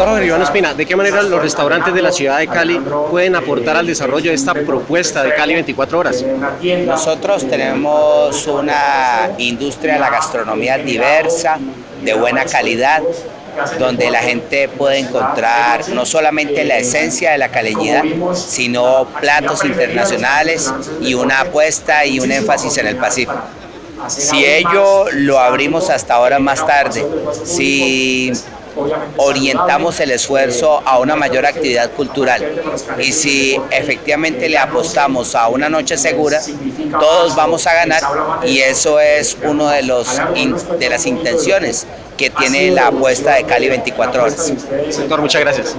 Doctor Jorge Iván Espina, ¿de qué manera los restaurantes de la ciudad de Cali pueden aportar al desarrollo de esta propuesta de Cali 24 horas? Nosotros tenemos una industria de la gastronomía diversa, de buena calidad, donde la gente puede encontrar no solamente la esencia de la caleñidad, sino platos internacionales y una apuesta y un énfasis en el Pacífico. Si ello lo abrimos hasta ahora más tarde, si orientamos el esfuerzo a una mayor actividad cultural y si efectivamente le apostamos a una noche segura, todos vamos a ganar y eso es uno de, los de las intenciones que tiene la apuesta de Cali 24 horas. Doctor, muchas gracias.